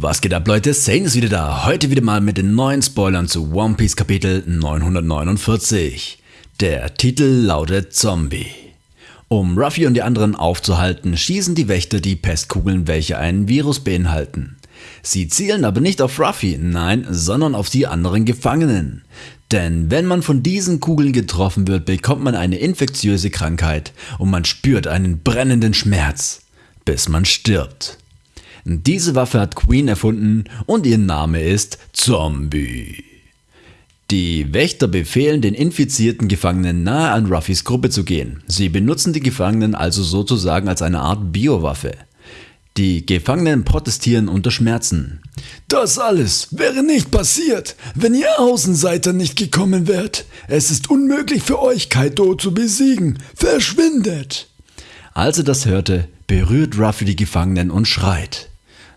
Was geht ab Leute, Sane ist wieder da, heute wieder mal mit den neuen Spoilern zu One Piece Kapitel 949. Der Titel lautet Zombie. Um Ruffy und die anderen aufzuhalten, schießen die Wächter die Pestkugeln, welche einen Virus beinhalten. Sie zielen aber nicht auf Ruffy, nein, sondern auf die anderen Gefangenen. Denn wenn man von diesen Kugeln getroffen wird, bekommt man eine infektiöse Krankheit und man spürt einen brennenden Schmerz, bis man stirbt. Diese Waffe hat Queen erfunden und ihr Name ist Zombie. Die Wächter befehlen den infizierten Gefangenen nahe an Ruffys Gruppe zu gehen. Sie benutzen die Gefangenen also sozusagen als eine Art Biowaffe. Die Gefangenen protestieren unter Schmerzen. Das alles wäre nicht passiert, wenn ihr Außenseiter nicht gekommen wärt. Es ist unmöglich für euch, Kaido zu besiegen. Verschwindet! Als er das hörte, berührt Ruffy die Gefangenen und schreit.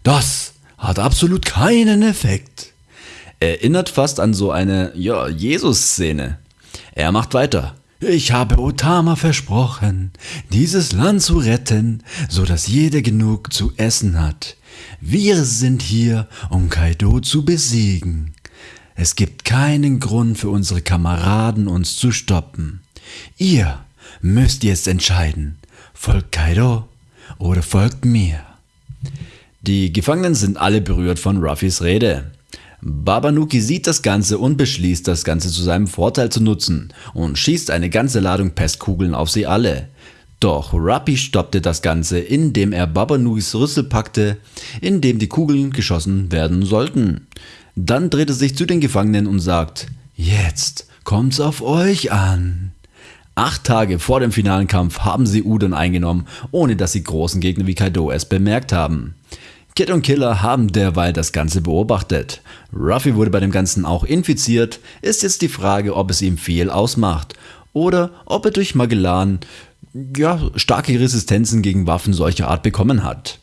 Das hat absolut keinen Effekt. Erinnert fast an so eine, ja, Jesus-Szene. Er macht weiter. Ich habe Otama versprochen, dieses Land zu retten, so dass jeder genug zu essen hat. Wir sind hier, um Kaido zu besiegen. Es gibt keinen Grund für unsere Kameraden, uns zu stoppen. Ihr müsst jetzt entscheiden, folgt Kaido oder folgt mir. Die Gefangenen sind alle berührt von Ruffys Rede. Babanuki sieht das Ganze und beschließt, das Ganze zu seinem Vorteil zu nutzen und schießt eine ganze Ladung Pestkugeln auf sie alle. Doch Ruffy stoppte das Ganze, indem er Babanukis Rüssel packte, in dem die Kugeln geschossen werden sollten. Dann dreht er sich zu den Gefangenen und sagt, jetzt kommt's auf euch an. Acht Tage vor dem finalen Kampf haben sie Udon eingenommen, ohne dass die großen Gegner wie Kaido es bemerkt haben. Kid und Killer haben derweil das Ganze beobachtet. Ruffy wurde bei dem Ganzen auch infiziert, ist jetzt die Frage, ob es ihm viel ausmacht oder ob er durch Magellan ja, starke Resistenzen gegen Waffen solcher Art bekommen hat.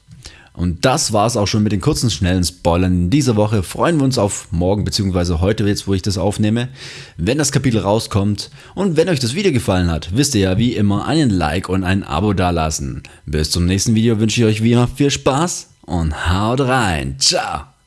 Und das war's auch schon mit den kurzen, schnellen Spoilern in dieser Woche. Freuen wir uns auf morgen bzw. heute jetzt, wo ich das aufnehme, wenn das Kapitel rauskommt. Und wenn euch das Video gefallen hat, wisst ihr ja wie immer einen Like und ein Abo dalassen. Bis zum nächsten Video wünsche ich euch wie immer viel Spaß und haut rein. Ciao.